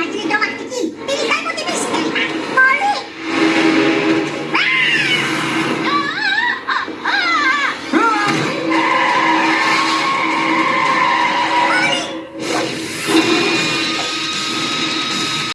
来，这个 chị?